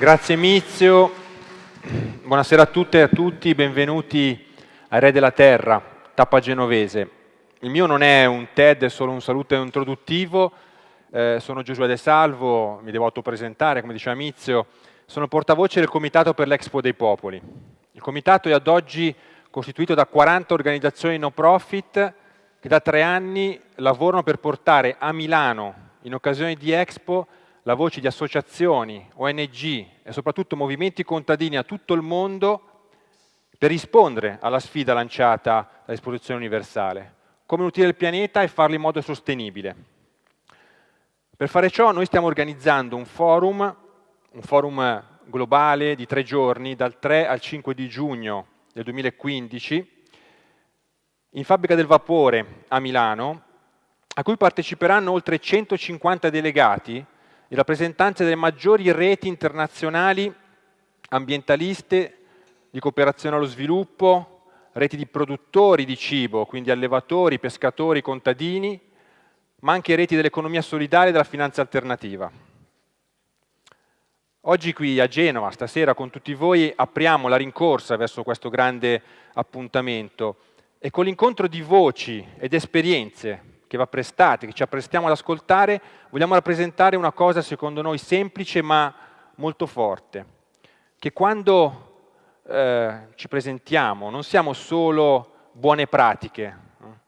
Grazie Mizio, buonasera a tutte e a tutti, benvenuti ai Re della Terra, tappa genovese. Il mio non è un TED, è solo un saluto introduttivo, eh, sono Giosuè De Salvo, mi devo autopresentare, come diceva Mizio, sono portavoce del Comitato per l'Expo dei Popoli. Il Comitato è ad oggi costituito da 40 organizzazioni no profit che da tre anni lavorano per portare a Milano, in occasione di Expo, la voce di associazioni, ONG e soprattutto movimenti contadini a tutto il mondo per rispondere alla sfida lanciata dall'esposizione universale, come nutrire il pianeta e farlo in modo sostenibile. Per fare ciò noi stiamo organizzando un forum, un forum globale di tre giorni, dal 3 al 5 di giugno del 2015, in Fabbrica del Vapore a Milano, a cui parteciperanno oltre 150 delegati in rappresentanza delle maggiori reti internazionali ambientaliste di cooperazione allo sviluppo, reti di produttori di cibo, quindi allevatori, pescatori, contadini, ma anche reti dell'economia solidale e della finanza alternativa. Oggi qui a Genova, stasera con tutti voi, apriamo la rincorsa verso questo grande appuntamento e con l'incontro di voci ed esperienze che va prestate, che ci apprestiamo ad ascoltare, vogliamo rappresentare una cosa secondo noi semplice ma molto forte, che quando eh, ci presentiamo non siamo solo buone pratiche,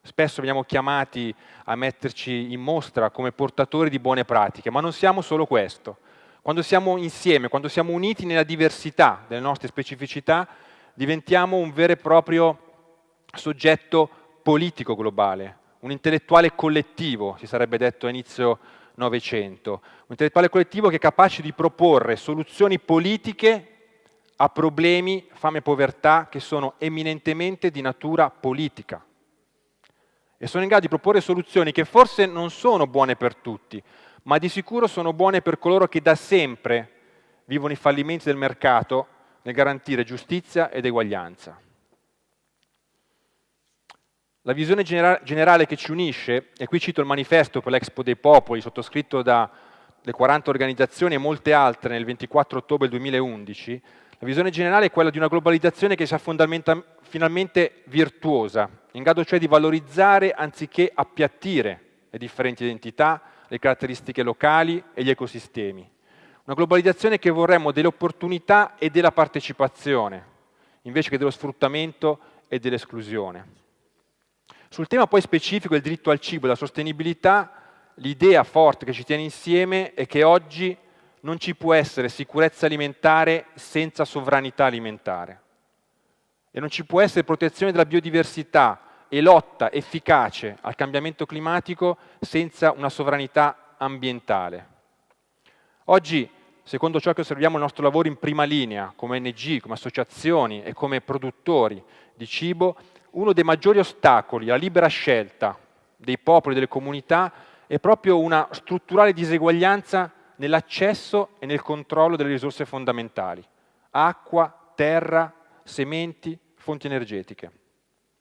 spesso veniamo chiamati a metterci in mostra come portatori di buone pratiche, ma non siamo solo questo. Quando siamo insieme, quando siamo uniti nella diversità delle nostre specificità, diventiamo un vero e proprio soggetto politico globale, un intellettuale collettivo, si sarebbe detto a inizio Novecento, un intellettuale collettivo che è capace di proporre soluzioni politiche a problemi, fame e povertà, che sono eminentemente di natura politica. E sono in grado di proporre soluzioni che forse non sono buone per tutti, ma di sicuro sono buone per coloro che da sempre vivono i fallimenti del mercato nel garantire giustizia ed eguaglianza. La visione generale che ci unisce, e qui cito il manifesto per l'Expo dei Popoli, sottoscritto dalle 40 organizzazioni e molte altre nel 24 ottobre 2011, la visione generale è quella di una globalizzazione che sia finalmente virtuosa, in grado cioè di valorizzare anziché appiattire le differenti identità, le caratteristiche locali e gli ecosistemi. Una globalizzazione che vorremmo delle opportunità e della partecipazione, invece che dello sfruttamento e dell'esclusione. Sul tema poi specifico del diritto al cibo e della sostenibilità, l'idea forte che ci tiene insieme è che oggi non ci può essere sicurezza alimentare senza sovranità alimentare e non ci può essere protezione della biodiversità e lotta efficace al cambiamento climatico senza una sovranità ambientale. Oggi, secondo ciò che osserviamo nel nostro lavoro in prima linea, come ONG, come associazioni e come produttori di cibo, uno dei maggiori ostacoli alla libera scelta dei popoli e delle comunità è proprio una strutturale diseguaglianza nell'accesso e nel controllo delle risorse fondamentali, acqua, terra, sementi, fonti energetiche.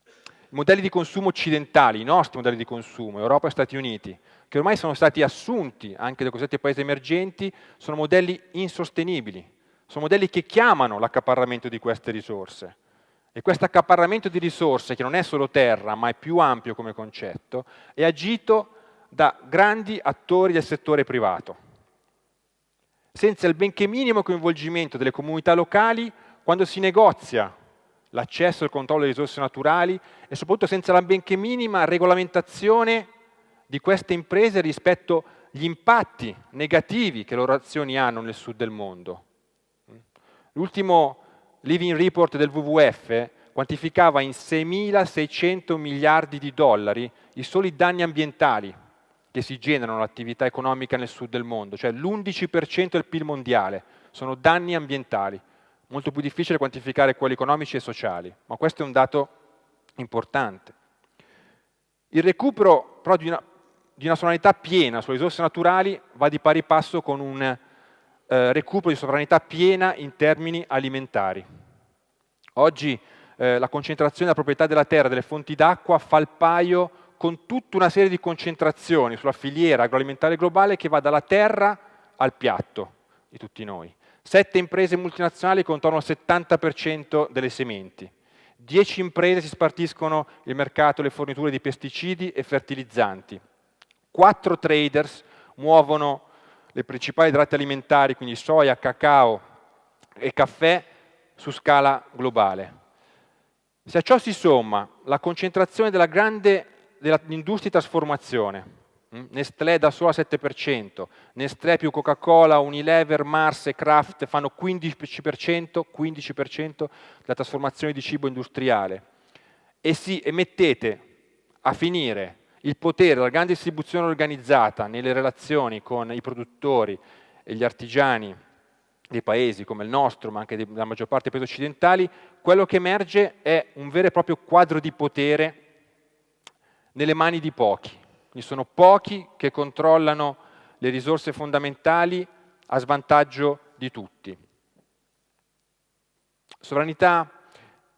I modelli di consumo occidentali, i nostri modelli di consumo, Europa e Stati Uniti, che ormai sono stati assunti anche dai cosiddetti paesi emergenti, sono modelli insostenibili, sono modelli che chiamano l'accaparramento di queste risorse, e questo accaparramento di risorse, che non è solo terra, ma è più ampio come concetto, è agito da grandi attori del settore privato, senza il benché minimo coinvolgimento delle comunità locali quando si negozia l'accesso e il controllo delle risorse naturali e soprattutto senza la benché minima regolamentazione di queste imprese rispetto agli impatti negativi che le loro azioni hanno nel sud del mondo. L'ultimo Living Report del WWF quantificava in 6.600 miliardi di dollari i soli danni ambientali che si generano all'attività economica nel sud del mondo, cioè l'11% del PIL mondiale sono danni ambientali, molto più difficile quantificare quelli economici e sociali, ma questo è un dato importante. Il recupero però di una, di una sovranità piena sulle risorse naturali va di pari passo con un eh, recupero di sovranità piena in termini alimentari. Oggi eh, la concentrazione della proprietà della terra delle fonti d'acqua fa il paio con tutta una serie di concentrazioni sulla filiera agroalimentare globale che va dalla terra al piatto di tutti noi. Sette imprese multinazionali controllano il 70% delle sementi. Dieci imprese si spartiscono il mercato le forniture di pesticidi e fertilizzanti. Quattro traders muovono le principali idrati alimentari, quindi soia, cacao e caffè, su scala globale. Se a ciò si somma la concentrazione della grande dell'industria di trasformazione, mm, Nestlé da solo al 7%, Nestlé più Coca-Cola, Unilever, Mars e Kraft fanno 15%, 15% della trasformazione di cibo industriale e, si, e mettete a finire il potere della grande distribuzione organizzata nelle relazioni con i produttori e gli artigiani dei paesi come il nostro, ma anche della maggior parte dei paesi occidentali, quello che emerge è un vero e proprio quadro di potere nelle mani di pochi. Quindi sono pochi che controllano le risorse fondamentali a svantaggio di tutti. Sovranità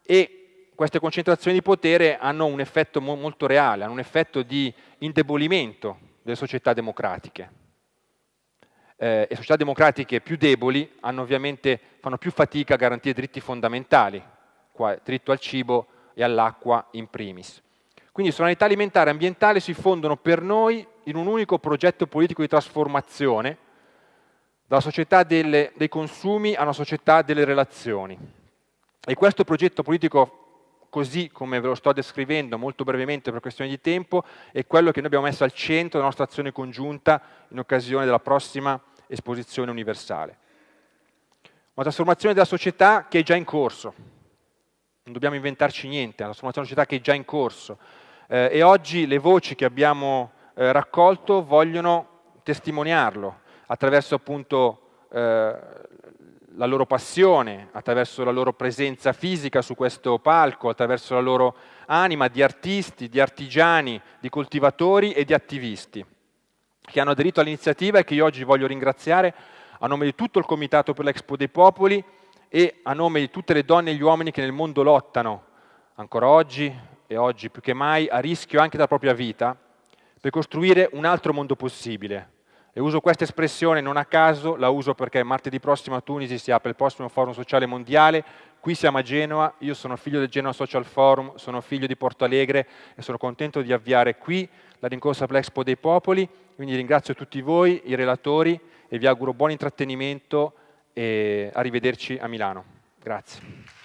e queste concentrazioni di potere hanno un effetto mo molto reale, hanno un effetto di indebolimento delle società democratiche eh, e società democratiche più deboli fanno più fatica a garantire diritti fondamentali, qua, diritto al cibo e all'acqua in primis. Quindi sovranità alimentare e ambientale si fondono per noi in un unico progetto politico di trasformazione dalla società delle, dei consumi a una società delle relazioni. E questo progetto politico così come ve lo sto descrivendo molto brevemente per questione di tempo, è quello che noi abbiamo messo al centro della nostra azione congiunta in occasione della prossima esposizione universale. Una trasformazione della società che è già in corso, non dobbiamo inventarci niente, è una trasformazione della società che è già in corso eh, e oggi le voci che abbiamo eh, raccolto vogliono testimoniarlo attraverso appunto eh, la loro passione, attraverso la loro presenza fisica su questo palco, attraverso la loro anima di artisti, di artigiani, di coltivatori e di attivisti che hanno aderito all'iniziativa e che io oggi voglio ringraziare a nome di tutto il Comitato per l'Expo dei Popoli e a nome di tutte le donne e gli uomini che nel mondo lottano, ancora oggi e oggi più che mai, a rischio anche della propria vita, per costruire un altro mondo possibile, e uso questa espressione non a caso, la uso perché martedì prossimo a Tunisi si apre il prossimo forum sociale mondiale, qui siamo a Genova, io sono figlio del Genova Social Forum, sono figlio di Porto Alegre e sono contento di avviare qui la rincorsa l'Expo dei Popoli, quindi ringrazio tutti voi, i relatori e vi auguro buon intrattenimento e arrivederci a Milano. Grazie.